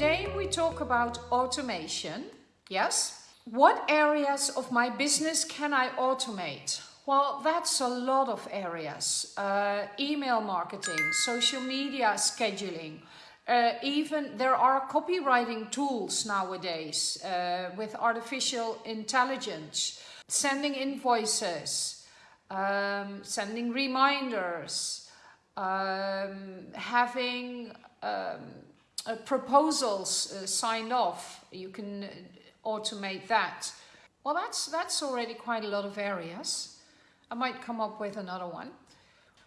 Today we talk about automation. Yes. What areas of my business can I automate? Well, that's a lot of areas. Uh, email marketing, social media scheduling, uh, even there are copywriting tools nowadays uh, with artificial intelligence, sending invoices, um, sending reminders, um, having um, uh, proposals uh, signed off. You can automate that. Well, that's, that's already quite a lot of areas. I might come up with another one.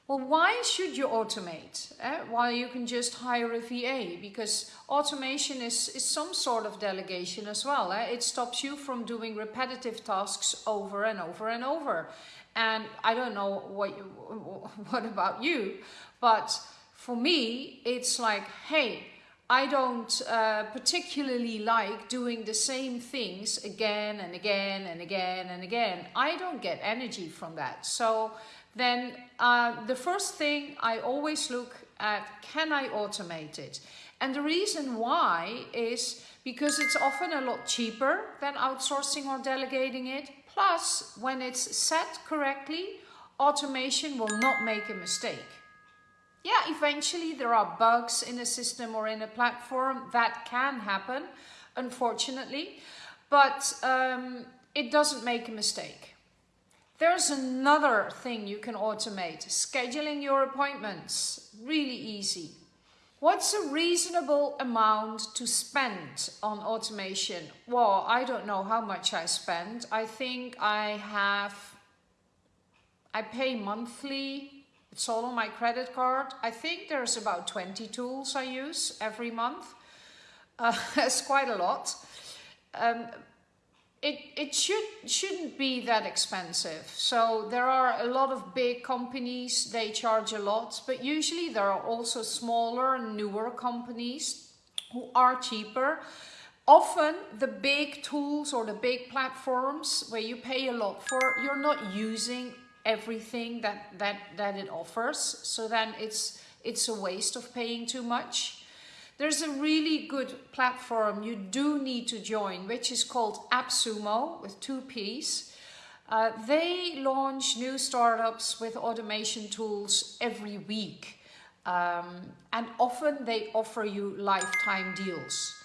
Well, why should you automate? Eh? While you can just hire a VA? Because automation is, is some sort of delegation as well. Eh? It stops you from doing repetitive tasks over and over and over. And I don't know what, you, what about you, but for me, it's like, hey, I don't uh, particularly like doing the same things again and again and again and again. I don't get energy from that. So then uh, the first thing I always look at, can I automate it? And the reason why is because it's often a lot cheaper than outsourcing or delegating it. Plus, when it's set correctly, automation will not make a mistake. Yeah, eventually there are bugs in a system or in a platform. That can happen, unfortunately. But um, it doesn't make a mistake. There's another thing you can automate, scheduling your appointments. Really easy. What's a reasonable amount to spend on automation? Well, I don't know how much I spend. I think I have, I pay monthly. All on my credit card. I think there's about 20 tools I use every month. Uh, that's quite a lot. Um, it, it should, shouldn't be that expensive. So there are a lot of big companies, they charge a lot, but usually there are also smaller and newer companies who are cheaper. Often the big tools or the big platforms where you pay a lot for, you're not using everything that, that, that it offers. So then it's, it's a waste of paying too much. There's a really good platform you do need to join, which is called AppSumo with two P's. Uh, they launch new startups with automation tools every week. Um, and often they offer you lifetime deals.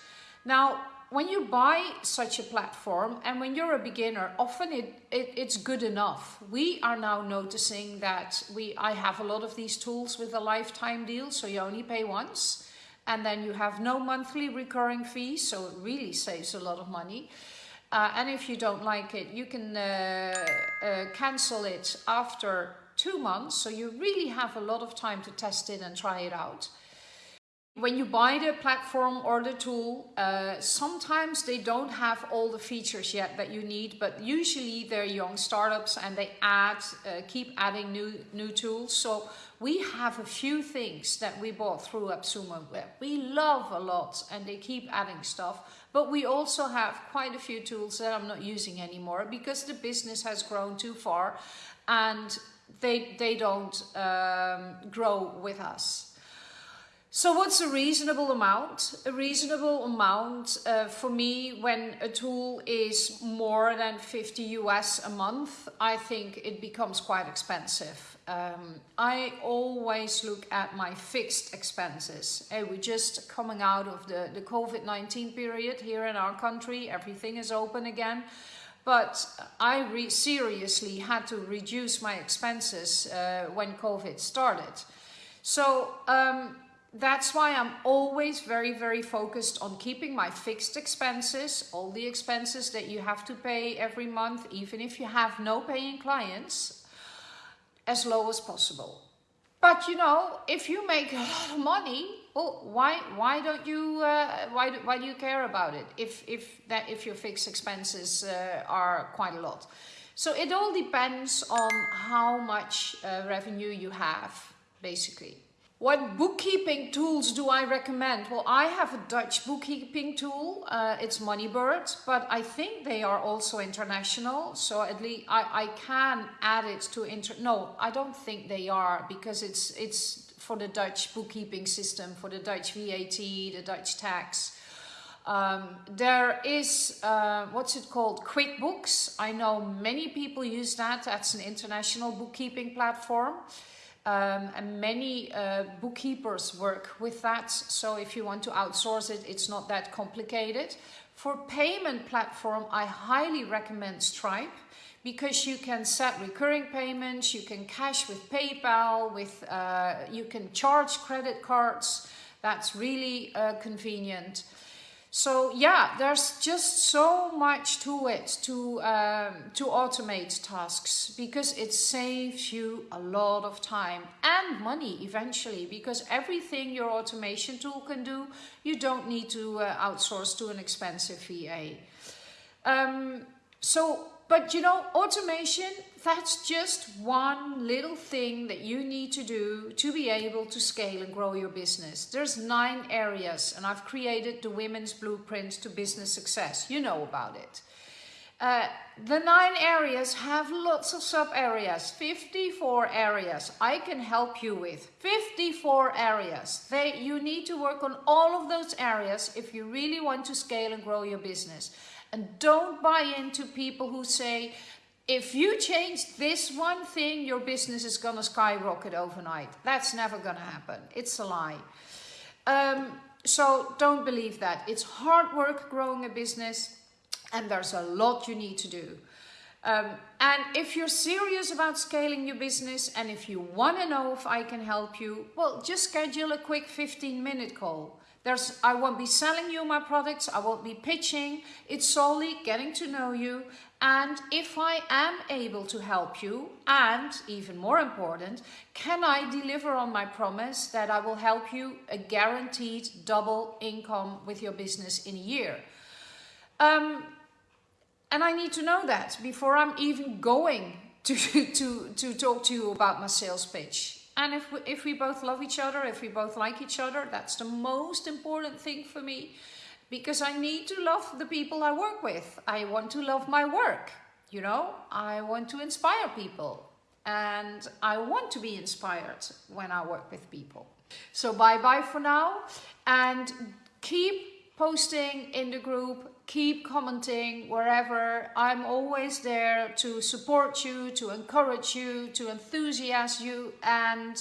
Now, when you buy such a platform and when you're a beginner, often it, it, it's good enough. We are now noticing that we I have a lot of these tools with a lifetime deal, so you only pay once and then you have no monthly recurring fees, so it really saves a lot of money. Uh, and if you don't like it, you can uh, uh, cancel it after two months, so you really have a lot of time to test it and try it out. When you buy the platform or the tool, uh, sometimes they don't have all the features yet that you need, but usually they're young startups and they add, uh, keep adding new, new tools. So we have a few things that we bought through AppSumo we love a lot and they keep adding stuff. But we also have quite a few tools that I'm not using anymore because the business has grown too far and they, they don't um, grow with us. So what's a reasonable amount? A reasonable amount uh, for me when a tool is more than 50 US a month, I think it becomes quite expensive. Um, I always look at my fixed expenses. Hey, we're just coming out of the, the COVID-19 period here in our country. Everything is open again. But I seriously had to reduce my expenses uh, when COVID started. So um, that's why I'm always very, very focused on keeping my fixed expenses, all the expenses that you have to pay every month, even if you have no paying clients, as low as possible. But you know, if you make a lot of money, well, why why don't you uh, why do, why do you care about it if if that if your fixed expenses uh, are quite a lot? So it all depends on how much uh, revenue you have, basically. What bookkeeping tools do I recommend? Well, I have a Dutch bookkeeping tool. Uh, it's Moneybird, but I think they are also international. So at least I, I can add it to inter. No, I don't think they are because it's it's for the Dutch bookkeeping system, for the Dutch VAT, the Dutch tax. Um, there is, uh, what's it called, QuickBooks. I know many people use that. That's an international bookkeeping platform. Um, and many uh, bookkeepers work with that. So if you want to outsource it, it's not that complicated. For payment platform, I highly recommend Stripe because you can set recurring payments, you can cash with PayPal, with uh, you can charge credit cards. That's really uh, convenient. So yeah, there's just so much to it to, um, to automate tasks because it saves you a lot of time and money eventually because everything your automation tool can do, you don't need to uh, outsource to an expensive VA. Um, so but you know, automation, that's just one little thing that you need to do to be able to scale and grow your business. There's nine areas and I've created the Women's Blueprint to Business Success. You know about it. Uh, the nine areas have lots of sub areas, 54 areas I can help you with. 54 areas. They, you need to work on all of those areas if you really want to scale and grow your business. And don't buy into people who say, if you change this one thing, your business is going to skyrocket overnight. That's never going to happen. It's a lie. Um, so don't believe that. It's hard work growing a business and there's a lot you need to do. Um, and if you're serious about scaling your business and if you want to know if I can help you, well, just schedule a quick 15 minute call. There's, I won't be selling you my products, I won't be pitching, it's solely getting to know you and if I am able to help you and even more important, can I deliver on my promise that I will help you a guaranteed double income with your business in a year? Um, and I need to know that before I'm even going to, to, to talk to you about my sales pitch. And if we, if we both love each other, if we both like each other, that's the most important thing for me because I need to love the people I work with. I want to love my work, you know, I want to inspire people and I want to be inspired when I work with people. So bye bye for now and keep posting in the group, keep commenting wherever. I'm always there to support you, to encourage you, to enthusiast you and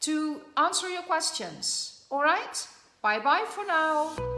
to answer your questions. All right? Bye bye for now.